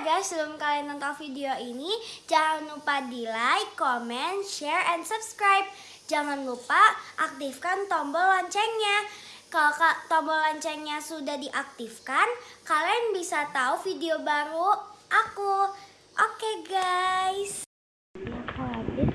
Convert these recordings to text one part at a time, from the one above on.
guys, sebelum kalian nonton video ini, jangan lupa di like, comment, share, and subscribe. Jangan lupa aktifkan tombol loncengnya. Kalau ka- tombol loncengnya sudah diaktifkan, kalian bisa tahu video baru aku. Oke guys. Aku habis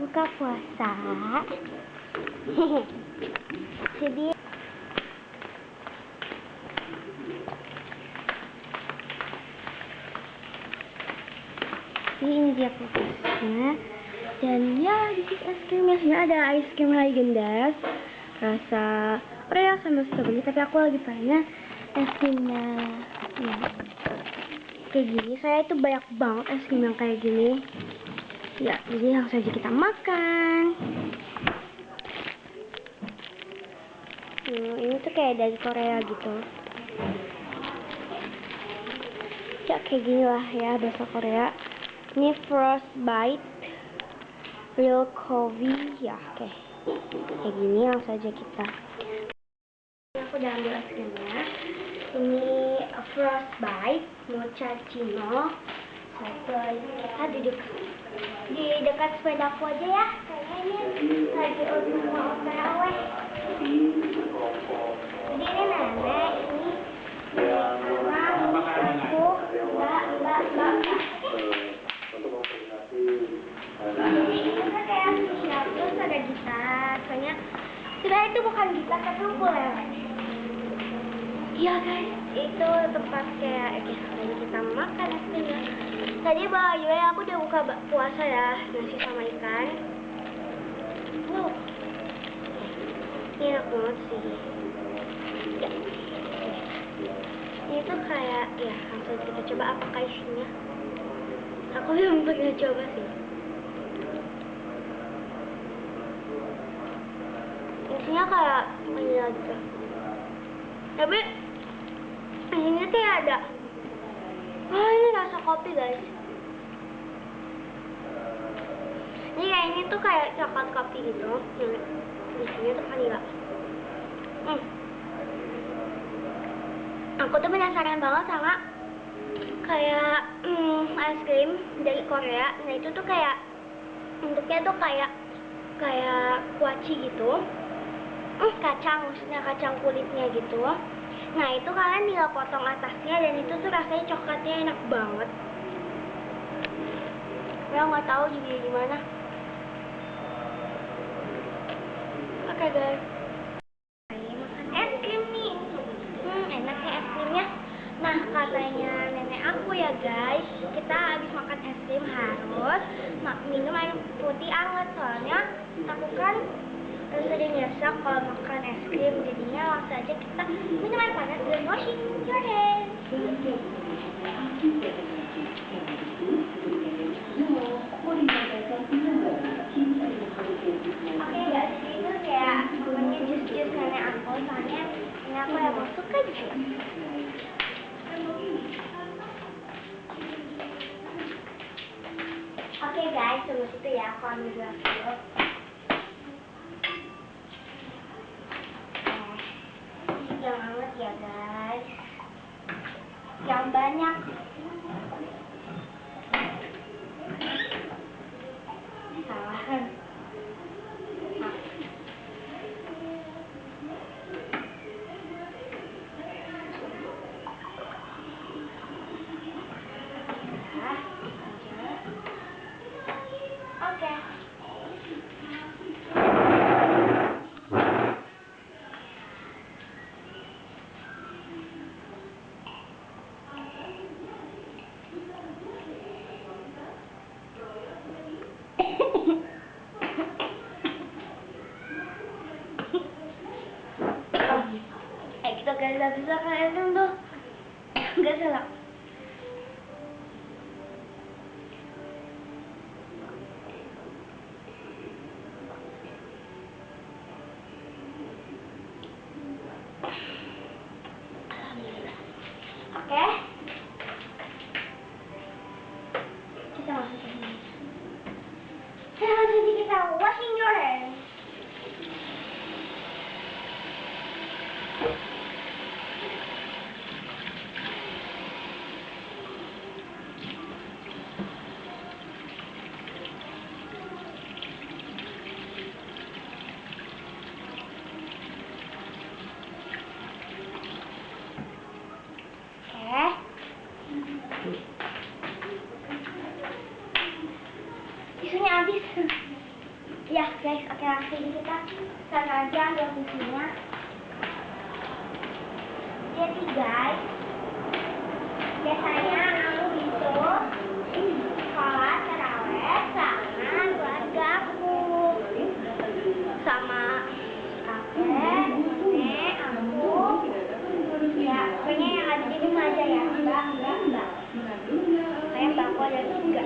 buka puasa. Jadi ini dia kulkasnya dan ya di sini es krimnya sebenarnya ada es krim Haagen-Dazs rasa Oreo sama strawberry tapi aku lagi pengen es krimnya ya. Kayak gini saya itu banyak banget es krim yang kayak gini. Ya jadi langsung saja kita makan. Hmm, ini tuh kayak dari Korea gitu. Ya kayak gini lah ya bahasa Korea ini frostbite real coffee ya oke kayak gini langsung saja kita. Ini aku udah ambil es ini frostbite mochaccino satu kita dekat di dekat sepedaku aja ya. Kayaknya lagi untuk mau otw jadi ini nenek ini sama aku mbak mbak mbak mbak jadi itu kan kayak siap terus ada gitar soalnya sebenarnya itu bukan gitar tapi ukulele. Iya guys. Itu tempat kayak oke sekarang kita makan es krimnya tadi by the way aku udah buka puasa ya nasi sama ikan. Wow. Ini enak banget sih. Ya. ini tuh kayak ya langsung kita coba apakah isinya aku belum pernah coba sih. Isinya kayak vanilla gitu tapi ini kayak ada. Wah ini rasa kopi guys. Ini kayak ini tuh kayak coklat kopi gitu. Yang di sini tuh vanilla hmm. aku tuh penasaran banget sama kayak hmm, es krim dari Korea. Nah itu tuh kayak bentuknya tuh kayak kayak kuaci gitu. Hmm, kacang maksudnya kacang kulitnya gitu. Nah itu kalian tinggal potong atasnya dan itu tuh rasanya coklatnya enak banget. Ya nggak tahu juga gimana. Oke guys makan es krim nih hmm enak ya es krimnya nah katanya nenek aku ya guys. Kita habis makan es krim harus minum air putih anget. Soalnya aku kan sering nyesek kalau makan es krim. Jadinya langsung aja kita minum air panas dan washing your hands. Oke guys, itu kayak jus-jus aku. Soalnya nenek aku mau suka jus. Oke guys, tunggu situ ya, aku ambil gelas dulu. Eh, yang hangat ya guys. Yang banyak. Salah kan? Nah, Oke. Eh kita bisa kalian tuh. Gak salah Oke. Kita masuk ke sini. Sekarang jadi kita washing your hands. guys oke langsung kita sana aja ambil fungsinya jadi guys biasanya aku itu sholat taraweh sama keluarga aku sama kakek nenek aku ya pokoknya yang ada di rumah aja ya mbak mbak mbak kayak mbakku ada tiga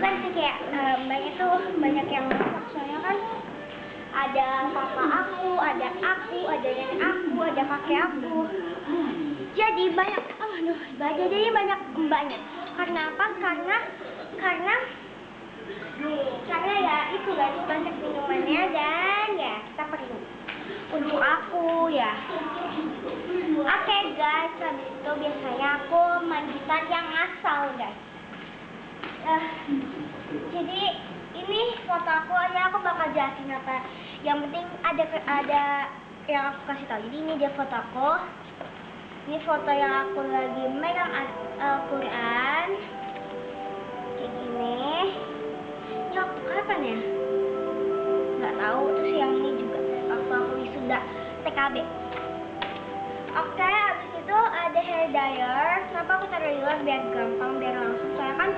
kan sih kayak eh, mbaknya tuh banyak yang masak soalnya kan ada papa aku, ada aku, ada nenek aku, ada kakek Jadi banyak, aduh, banyak jadi banyak mbaknya. Karena apa? Karena karena karena ya itu guys banyak minumannya dan ya kita perlu untuk aku ya. Oke guys, habis itu biasanya aku main gitar yang asal guys. Eh, jadi ini foto aku ya aku bakal jelasin apa yang penting ada ada yang aku kasih tahu jadi ini dia foto aku. Ini foto yang aku lagi megang Al- Al-Quran. Kayak gini. Ini waktu kapan ya? Nggak tahu. Terus yang ini juga. Waktu aku wisuda TKB Oke, habis itu ada hair dryer. Kenapa aku taruh di luar? Biar gampang, biar langsung. Soalnya kan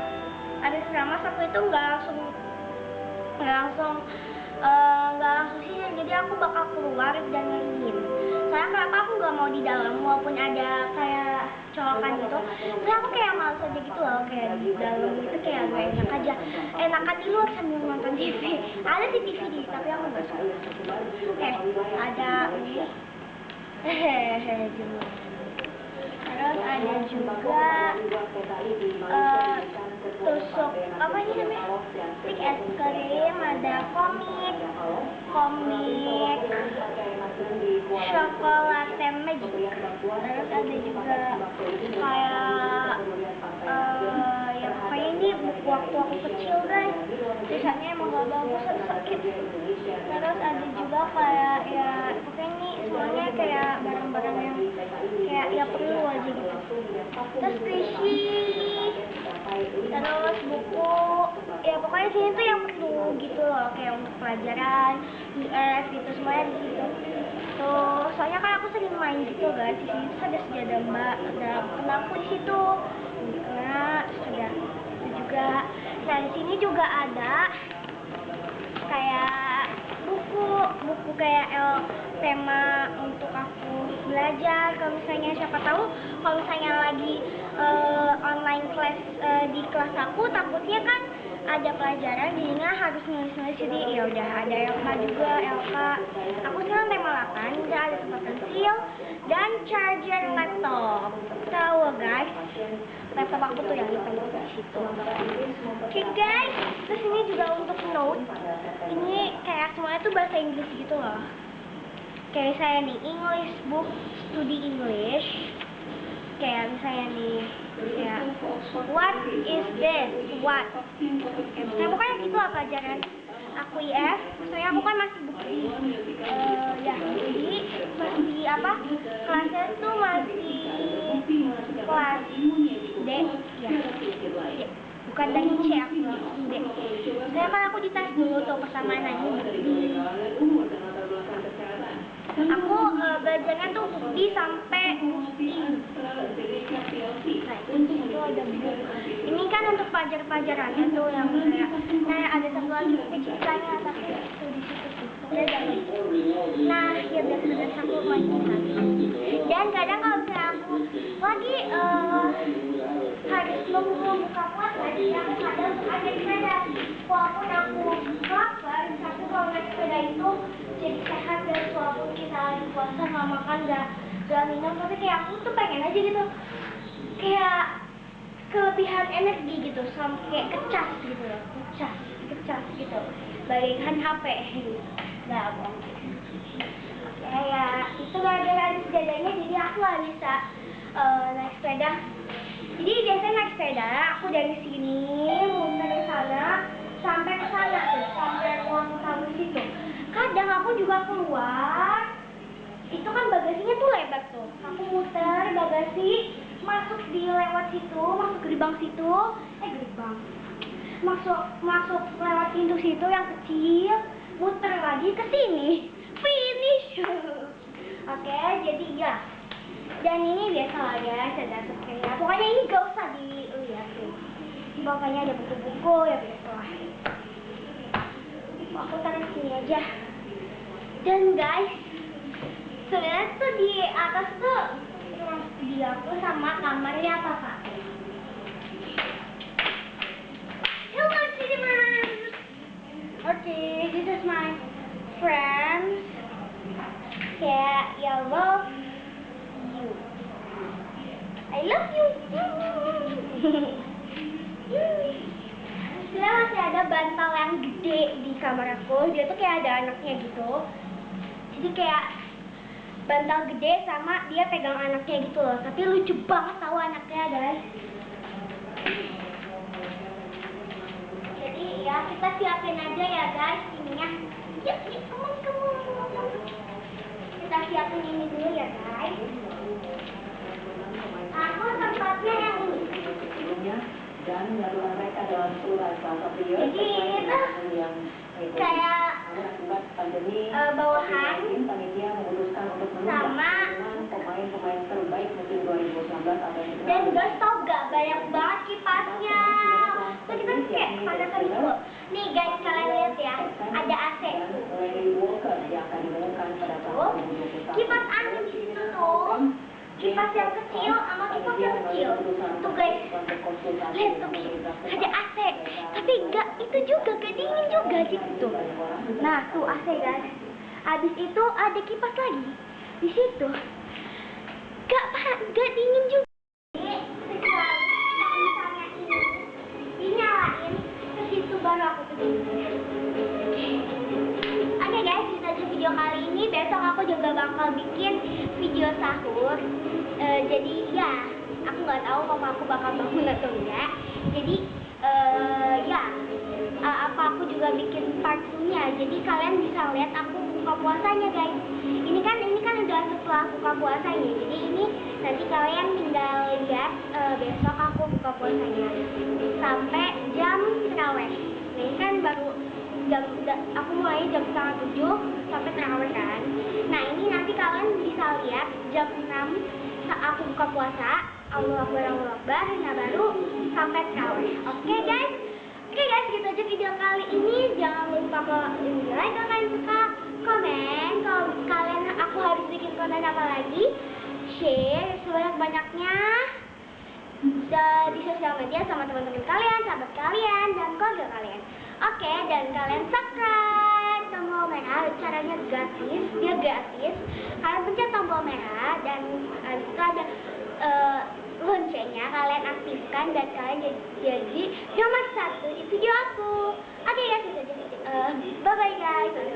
habis ramas aku itu nggak langsung nggak langsung nggak langsung. Jadi aku bakal keluar dan ngeringin. Soalnya kenapa aku nggak mau di dalam walaupun ada kayak colokan gitu. Tapi aku kayak males aja gitu loh kayak di dalam itu kayak gak enak aja. Enakan di luar sambil nonton TV. Ada sih TV di tapi aku nggak suka. Eh, ada ini hehehe terus ada juga eh, tusuk apa ini namanya? Stick es krim ada komik komik chocolate magic. Terus ada juga kayak eh ya pokoknya ini buku waktu aku kecil guys. Tulisannya emang gak bagus atau sakit. Terus ada juga kayak ya pokoknya ini semuanya kayak barang-barang yang kayak ya perlu aja gitu. Terus squishy terus buku. Ya pokoknya sini tuh yang perlu gitu loh kayak untuk pelajaran IF gitu semuanya di situ tuh soalnya kan aku sering main gitu guys di sini ada sejadah mbak ada kenaku di situ terus ada juga. Nah di sini juga ada kayak buku buku kayak el, tema untuk aku belajar. Kalau misalnya siapa tahu kalau misalnya lagi eh, online class eh, di kelas aku takutnya kan ada pelajaran jadinya harus nulis-nulis. Jadi ya udah ada LK juga LK aku sekarang tema 8 udah ada tempat pensil dan charger laptop. Tahu guys? Laptop aku tuh yang tuh di situ oke guys. Terus ini juga untuk note. Ini kayak semuanya tuh bahasa Inggris gitu loh. Kayak misalnya nih English book studi English. Kayak misalnya nih ya what is this? What? Misalnya pokoknya gitu lah pelajaran aku IF soalnya aku kan masih bukti eh ya jadi masih apa? Kelasnya tuh masih kelas D. Ya. Bukan dari C aku langsung D. Saya kan aku dites dulu tuh pertama nanya. Bukti aku eh, belajarnya tuh bukti sampai bukti nah itu ada ini kan untuk pelajar-pelajarannya tuh yang kayak kayak ada satu lagi bukti tapi itu di situ. Tuh nah ya biasa-biasa aku main lagi dan kadang kalau misalnya aku lagi eh, harus membuka puasa jadi aku kadang ada sepeda. Walaupun aku lapar tapi kalau naik sepeda itu jadi sehat dan walaupun kita lagi puasa nggak makan nggak nggak minum tapi kayak aku tuh pengen aja gitu. Kayak kelebihan energi gitu sampai kayak kecas gitu loh kecas kecas gitu. Bagaikan HP nggak bohong kayak itu gara-gara sepedanya jadi aku nggak bisa eh, naik sepeda. Jadi biasanya naik sepeda aku dari sini muter ke sana sampai ke sana tuh sampai ruang tamu situ. Kadang aku juga keluar itu kan bagasinya tuh lebar tuh. Aku muter bagasi masuk di lewat situ masuk gerbang situ. Eh gerbang. Masuk masuk lewat pintu situ yang kecil muter lagi ke sini oke jadi ya. Dan ini biasa lah guys ada sepertinya pokoknya ini gak usah dilihat sih. Pokoknya ada buku-buku ya biasa lah aku taruh sini aja. Dan guys sebenarnya tuh di atas tuh ruang studio aku sama kamarnya papa Hello, Cinnamon! Okay, this is my friends. Yeah, I love you. I love you. Sebenarnya masih ada bantal yang gede di kamar aku. Dia tuh kayak ada anaknya gitu. Jadi kayak bantal gede sama dia pegang anaknya gitu loh. Tapi lucu banget tahu anaknya guys. Jadi ya kita siapin aja ya guys ininya. Yuk, yuk, come on, come on, siapin ini dulu ya guys. Aku tempatnya yang ini. dan menyatukan mereka dalam surat bahasa beliau Jadi ini tuh yang kayak pandemi eh, bawahan COVID-19, panitia memutuskan untuk menunda sama- pemain-pemain terbaik musim 2019 atau dan guys tau gak banyak banget kipasnya. Tuh kita kayak panas gitu. Nih guys kalian lihat ya, ada AC. Pada Tuh, 2021. kipas angin di situ tuh. Kipas yang kecil sama kipas yang kecil. Tuh guys, lihat tuh ada AC. Tapi enggak itu juga gak dingin juga gitu. Nah tuh AC guys. Abis itu ada kipas lagi di situ. Gak pa- gak dingin juga. Oke guys, itu aja video kali ini. Besok aku juga bakal bikin video sahur. Eh, jadi ya, aku nggak tahu papa aku bakal bangun atau enggak. Jadi eh ya, eh, apa aku juga bikin part 2-nya. Jadi kalian bisa lihat aku buka puasanya guys. Ini kan ini udah setelah buka puasanya. Jadi ini nanti kalian tinggal lihat eh, besok aku buka puasanya sampai jam terawih. Nah, ini kan baru jam aku mulai jam setengah tujuh sampai terawih kan. Nah ini nanti kalian bisa lihat jam 6 saat aku buka puasa. Allah Akbar, Allah Akbar, nah baru sampai terawih. Oke guys, oke guys gitu aja video kali ini. Jangan lupa kalau ini like kalau kalian suka, komen. Kalau kalian aku harus bikin konten apa lagi, share sebanyak banyaknya di sosial media sama teman-teman kalian, sahabat kalian, dan keluarga kalian. Oke, dan kalian subscribe tombol merah, caranya gratis, dia gratis. Kalian pencet tombol merah dan uh, itu ada eh, loncengnya, kalian aktifkan dan kalian jadi, jadi nomor satu di video aku. Oke guys, itu aja. Eh, bye bye guys.